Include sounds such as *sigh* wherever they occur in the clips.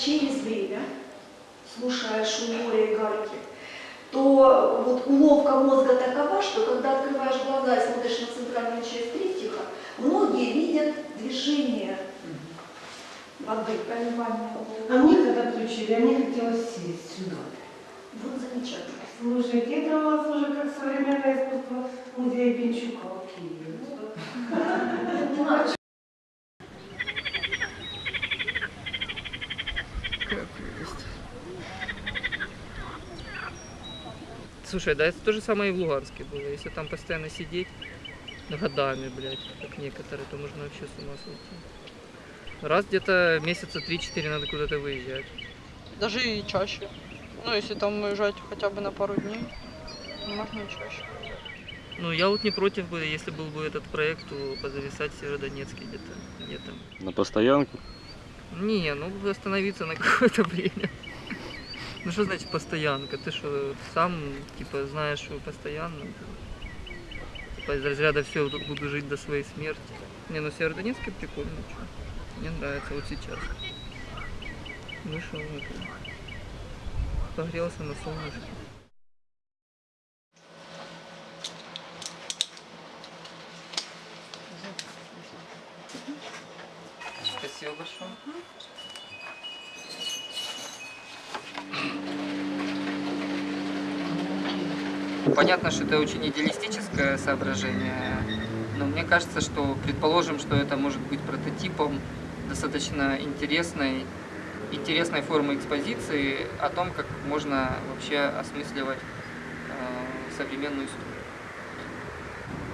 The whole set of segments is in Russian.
через время, слушая шум моря и гальки, то вот уловка мозга такова, что когда открываешь глаза и смотришь на центральную часть триптиха, многие видят движение воды, проливание А мне когда включили, а мне хотелось сесть сюда. Вот замечательно. Слушайте, это у вас уже как современное искусство музея Пинчука в Киеве. Слушай, да это то же самое и в Луганске было. Если там постоянно сидеть годами, блядь, как некоторые, то можно вообще с ума сойти. Раз где-то месяца 3-4 надо куда-то выезжать. Даже и чаще. Ну, если там уезжать хотя бы на пару дней, то можно и чаще. Ну, я вот не против бы, если был бы этот проект, то позависать в Северодонецке где-то. где-то. На постоянку. Не, ну остановиться на *laughs* какое-то время. Ну что значит постоянка? Ты что, сам, типа, знаешь, что постоянно? Типа из разряда все, тут буду жить до своей смерти. Не, ну Северодонецкий прикольно, что. Мне нравится вот сейчас. Вышел, это, погрелся на солнышке. Спасибо большое. Понятно, что это очень идеалистическое соображение, но мне кажется, что предположим, что это может быть прототипом достаточно интересной, интересной формы экспозиции о том, как можно вообще осмысливать э, современную историю.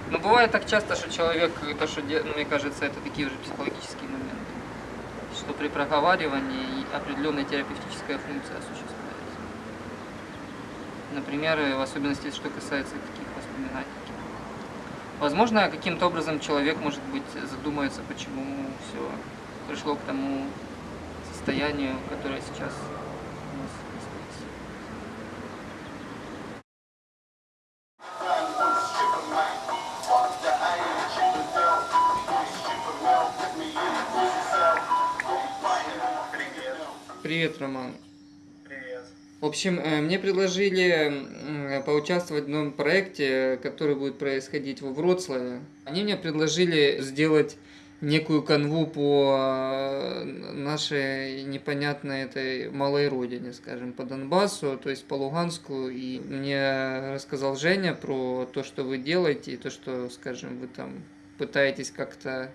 Но бывает так часто, что человек, то, что, ну, мне кажется, это такие уже психологические моменты, что при проговаривании определенная терапевтическая функция осуществляется. Например, в особенности, что касается таких воспоминаний. Возможно, каким-то образом человек, может быть, задумается, почему все пришло к тому состоянию, которое сейчас Привет, Роман. Привет. В общем, э, мне предложили м, поучаствовать в новом проекте, который будет происходить во Вроцлаве. Они мне предложили сделать некую канву по э, нашей непонятной этой малой родине, скажем, по Донбассу, то есть по Луганску. И мне рассказал Женя про то, что вы делаете, и то, что, скажем, вы там пытаетесь как-то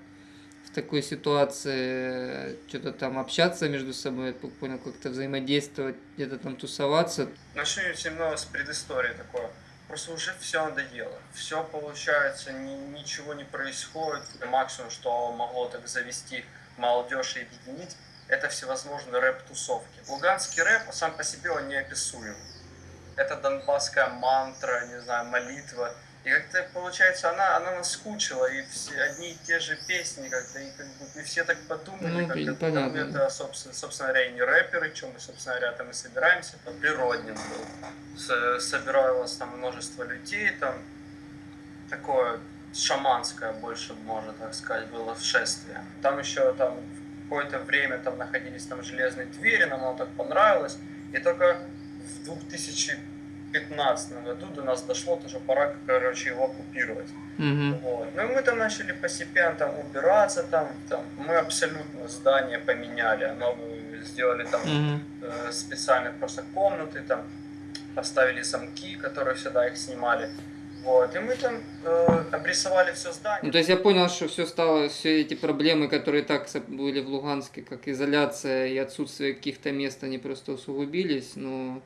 в такой ситуации что-то там общаться между собой, я понял, как-то взаимодействовать, где-то там тусоваться. Начну немного с предыстории такое. Просто уже все надоело. Все получается, ни- ничего не происходит. Максимум, что могло так завести молодежь и объединить, это всевозможные рэп-тусовки. Луганский рэп сам по себе он неописуем. Это донбасская мантра, не знаю, молитва. И как-то получается, она, она наскучила, и все одни и те же песни, как-то, и, как бы, и все так подумали, Ну, как это, понятно. это, собственно, собственно говоря, и не рэперы, чем мы, собственно говоря, там и собираемся. Там Природнин был. С- собиралось там множество людей, там такое шаманское больше, можно так сказать, было шествие. Там еще там какое-то время там находились там железные двери, нам оно так понравилось. И только в 2015 году до нас дошло, то, что пора, короче, его оккупировать. Мгм. Вот. Ну и мы там начали постепенно там убираться, там, там мы абсолютно здание поменяли, оно э, сделали там Мгм. э, специально просто комнаты, там поставили замки, которые всегда их снимали. Вот. И мы там э, обрисовали все здание. Ну, то есть я понял, что все стало, все эти проблемы, которые так были в Луганске, как изоляция и отсутствие каких-то мест, они просто усугубились, но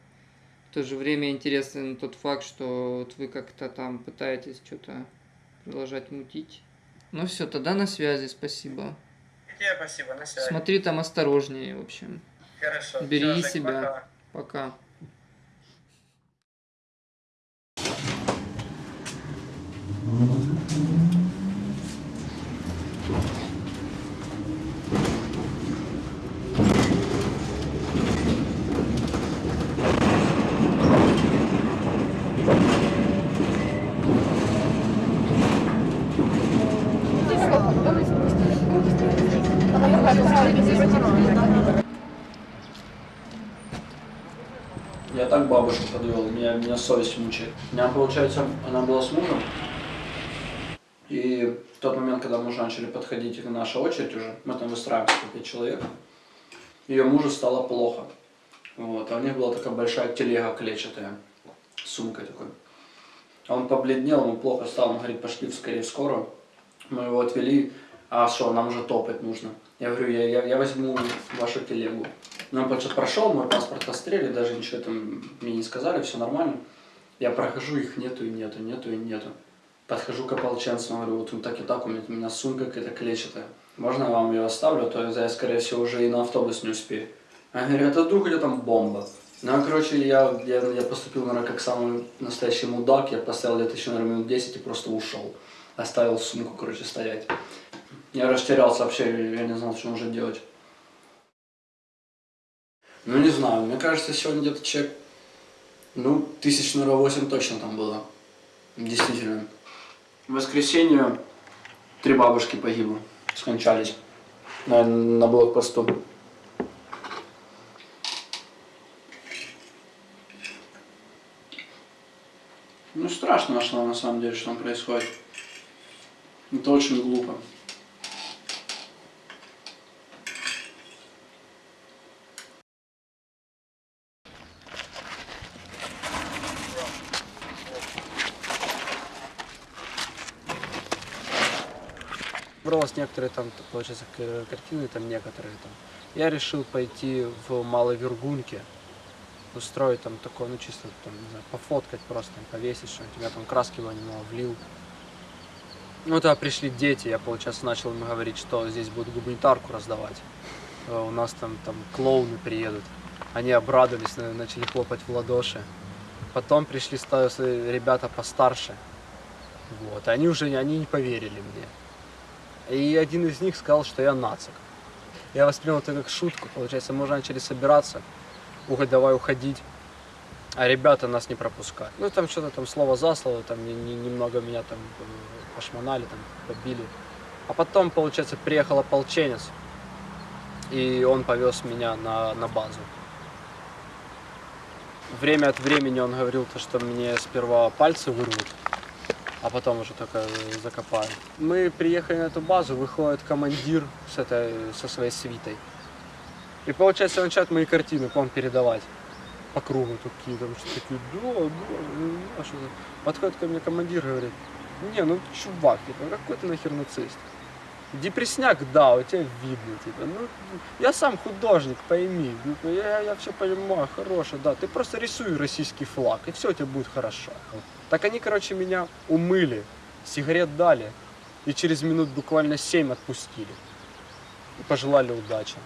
в то же время интересен тот факт, что вот вы как-то там пытаетесь что-то продолжать мутить. Ну все, тогда на связи, спасибо. Тебе спасибо, на связи. Смотри там осторожнее, в общем. Хорошо. Береги Всё, Жень, себя. пока. Пока. Бабушку подвел, меня, меня совесть мучает. У меня, получается, она была с мужем. И в тот момент, когда мы уже начали подходить к наша очередь уже, мы там выстраиваемся по пять человек, ее мужу стало плохо. Вот, а у них была такая большая телега клетчатая, с сумкой такой. Он побледнел, ему плохо стало, он говорит, пошли скорее в скорую. Мы его отвели, а что, нам уже топать нужно. Я говорю, я, я, я возьму вашу телегу. Ну, он прошел, мой паспорт острели, даже ничего там мне не сказали, все нормально. Я прохожу, их нету и нету, нету и нету. Подхожу к ополченцам, говорю, вот так и так, у меня, у меня сумка какая-то клетчатая. Можно я вам ее оставлю, а то я, скорее всего, уже и на автобус не успею. Они говорят, а вдруг где там бомба? Ну, короче, я, я, я поступил, наверное, как самый настоящий мудак. Я поставил где-то еще, наверное, минут 10 и просто ушел. Оставил сумку, короче, стоять. Я растерялся вообще, я не знал, что нужно делать. Ну, не знаю, мне кажется, сегодня где-то человек, ну, тысяч, наверное, 8 точно там было. Действительно. В воскресенье три бабушки погибло, скончались на, на блокпосту. Ну, страшно, что на самом деле, что там происходит. Это очень глупо. Бралось некоторые там, получается, к- картины, там некоторые там. Я решил пойти в Малой Вергуньке, устроить там такое, ну чисто там, не знаю, пофоткать просто, там, повесить что-нибудь. Я там краски его немного влил. Ну, тогда пришли дети, я, получается, начал им говорить, что здесь будут гуманитарку раздавать. Э, У нас там, там клоуны приедут. Они обрадовались, на- начали хлопать в ладоши. Потом пришли ребята постарше. Вот, они уже они не поверили мне. И один из них сказал, что я нацик. Я воспринял это как шутку, получается, мы уже начали собираться, уходь, давай уходить, а ребята нас не пропускают. Ну, там что-то там слово за слово, там не- не- немного меня там э, пошмонали, там побили. А потом, получается, приехал ополченец, и он повез меня на, на базу. Время от времени он говорил, то, что мне сперва пальцы вырвут, а потом уже только закопают. Мы приехали на эту базу, выходит командир с этой, со своей свитой. И получается, он начинает мои картины вам передавать по кругу такие, там что такие, да, да, ну, а что за... Подходит ко мне командир и говорит, не, ну чувак, типа, какой ты нахер нацист? Депресняк, да, у тебя видно, типа, ну, я сам художник, пойми, ну, я, я все понимаю, хороший, да, ты просто рисуй российский флаг, и все у тебя будет хорошо. Так они, короче, меня умыли, сигарет дали, и через минут буквально семь отпустили. И пожелали удачи.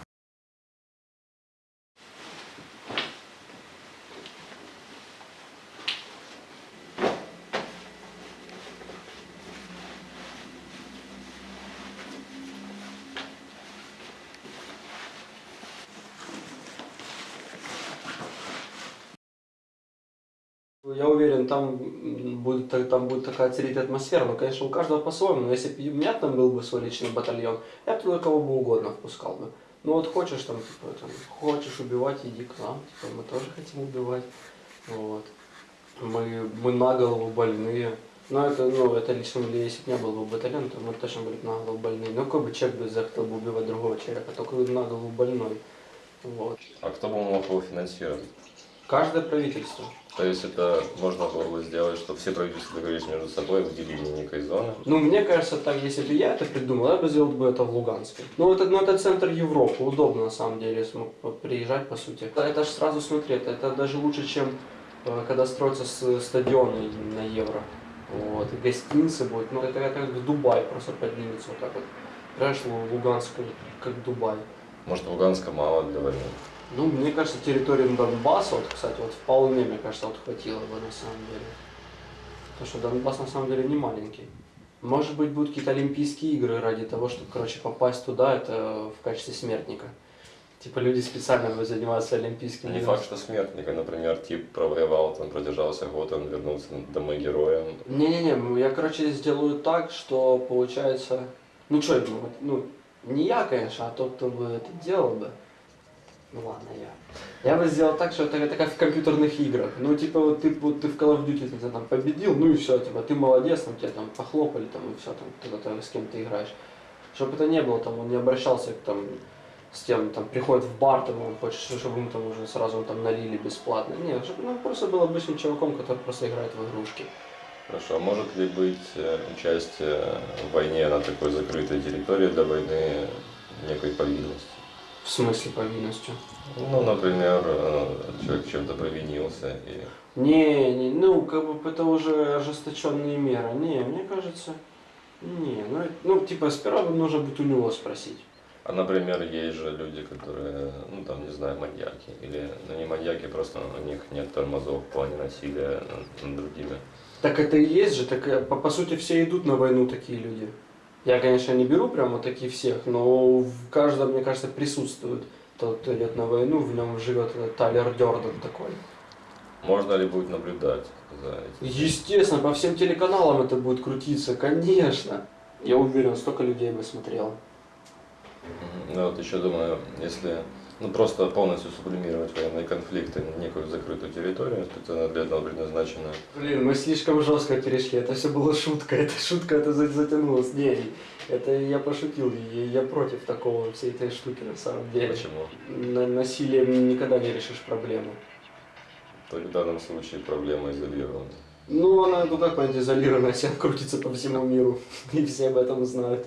Я уверен, там будет, та- там будет такая царить атмосфера, но, конечно, у каждого по-своему. Но если бы у меня там был бы свой личный батальон, я бы туда кого бы угодно впускал бы. Ну вот хочешь там, типа, там, хочешь убивать, иди к нам, типа, мы тоже хотим убивать. Вот. Мы, мы на голову больные. Но это, ну, это лично, или если бы не был бы батальон, то мы точно были бы на голову больные. Ну, какой бы человек бы захотел бы убивать другого человека, только на голову больной. Вот. А кто бы мог его финансировать? Каждое правительство. То есть это можно было бы сделать, чтобы все правительства договорились между собой, выделили некой зоны. Ну, мне кажется, так, если бы я это придумал, я бы сделал бы это в Луганске. Ну, это, ну, это центр Европы, удобно, на самом деле, смог приезжать, по сути. Это, это же сразу, смотри, это, это даже лучше, чем э, когда строятся стадионы на Евро. Вот, и гостиницы будут, ну, это, это как Дубай просто поднимется вот так вот. Понимаешь, Лу- Луганск как, как Дубай. Может, Луганска мало для войны. Ну, мне кажется, территории Донбасса, вот, кстати, вот вполне, мне кажется, вот хватило бы на самом деле. Потому что Донбасс на самом деле не маленький. Может быть, будут какие-то Олимпийские игры ради того, чтобы, короче, попасть туда, это в качестве смертника. Типа люди специально будут заниматься Олимпийскими Не факт, что смертника, например, тип провоевал, там продержался год, он вернулся домой героем. Не-не-не, я, короче, сделаю так, что получается... Ну, что, ну, Не я, конечно, а тот, кто бы это делал бы. Ну ладно, я. Я бы сделал так, что это, как в компьютерных играх. Ну, типа, вот ты, вот ты в Call of Duty знаю, там, победил, ну и все, типа, ты молодец, там, тебя там похлопали, там, и все, там, когда ты с кем ты играешь. Чтобы это не было, там, он не обращался к, там, с тем, там, приходит в бар, там, он хочет, чтобы ему там уже сразу там налили бесплатно. Нет, чтобы ну, просто был обычным чуваком, который просто играет в игрушки. Хорошо, а может ли быть э, участие в войне на такой закрытой территории для войны некой повинности? В смысле повинностью? Ну, например, э, человек чем-то провинился и Не, не, ну, как бы это уже ожесточенные меры. Не, мне кажется, не, ну, ну, типа, сперва нужно будет у него спросить. А, например, есть же люди, которые, ну, там, не знаю, маньяки. Или, ну, не маньяки, просто у них нет тормозов в плане насилия над, над другими. Так это и есть же, так э, по, по сути все идут на войну такие люди. Я, конечно, не беру прямо таких всех, но в каждом, мне кажется, присутствует тот, идет на войну, в нем живет Тайлер Дёрден такой. Можно ли будет наблюдать за этим? Естественно, по всем телеканалам это будет крутиться, конечно. Я уверен, столько людей бы смотрело. Мгм. Ну, вот еще думаю, если ну, просто полностью сублимировать военные конфликты на некую закрытую территорию, специально для этого предназначено. Блин, мы слишком жестко перешли, это все было шутка, *laughs* это шутка, это за- затянулось. Не, это я пошутил, я против такого, всей этой штуки на самом деле. Почему? На- насилием никогда не решишь проблему. Только в данном случае проблема изолирована. Ну, она, ну как понять, изолированная, вся крутится по всему миру, *laughs* и все об этом знают.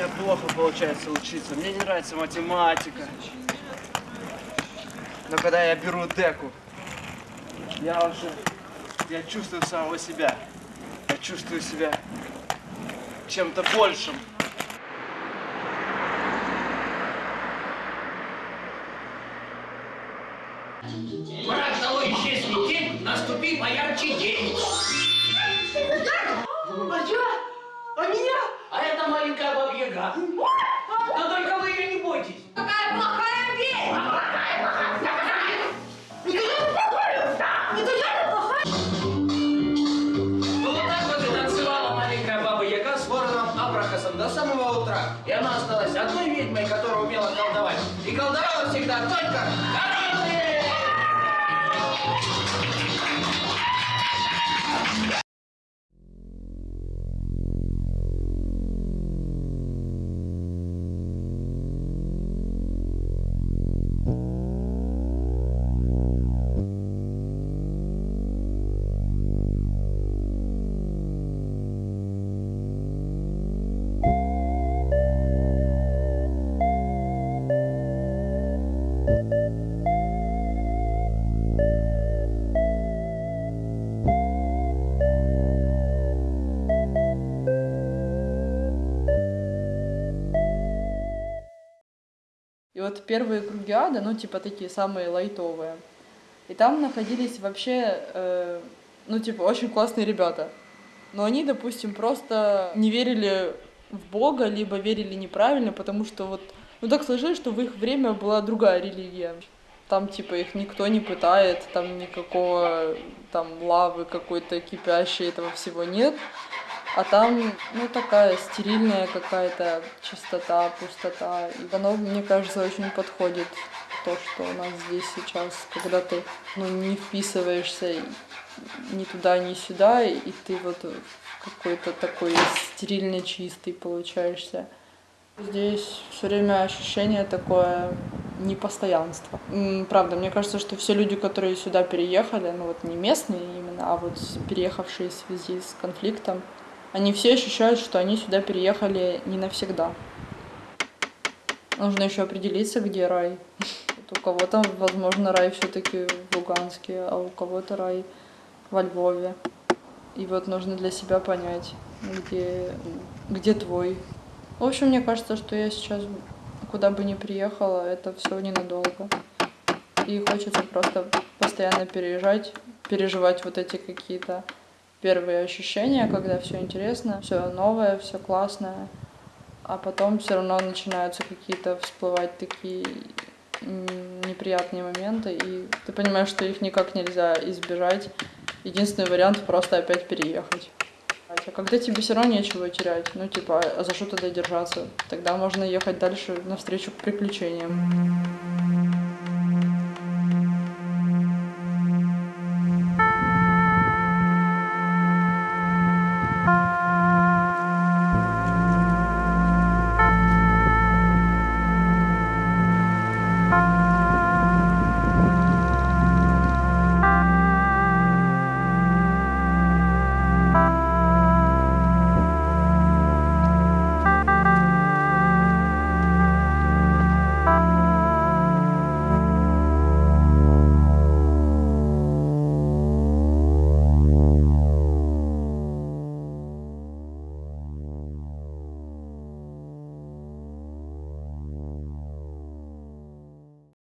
меня плохо получается учиться. Мне не нравится математика. Но когда я беру деку, я уже, я чувствую самого себя. Я чувствую себя чем-то большим. Исчезни день, наступи поярче день. И она осталась одной ведьмой, которая умела колдовать. И колдовала всегда только вот первые круги ада, ну, типа такие самые лайтовые. И там находились вообще, э, ну, типа, очень классные ребята. Но они, допустим, просто не верили в Бога, либо верили неправильно, потому что вот, ну, так сложилось, что в их время была другая религия. Там, типа, их никто не пытает, там никакого, там, лавы какой-то кипящей, этого всего нет. А там, ну, такая стерильная какая-то чистота, пустота. И оно, мне кажется, очень подходит то, что у нас здесь сейчас, когда ты, ну, не вписываешься ни туда, ни сюда, и ты вот какой-то такой стерильно чистый получаешься. Здесь все время ощущение такое непостоянства. М, Правда, мне кажется, что все люди, которые сюда переехали, ну вот не местные именно, а вот переехавшие в связи с конфликтом, они все ощущают, что они сюда переехали не навсегда. Нужно еще определиться, где рай. *laughs* Вот у кого-то, возможно, рай все-таки в Луганске, а у кого-то рай во Львове. И вот нужно для себя понять, где, где твой. В общем, мне кажется, что я сейчас куда бы ни приехала, это все ненадолго. И хочется просто постоянно переезжать, переживать вот эти какие-то первые ощущения, когда все интересно, все новое, все классное. А потом все равно начинаются какие-то всплывать такие неприятные моменты, и ты понимаешь, что их никак нельзя избежать. Единственный вариант просто опять переехать. А когда тебе все равно нечего терять, ну типа, а за что тогда держаться? Тогда можно ехать дальше навстречу приключениям.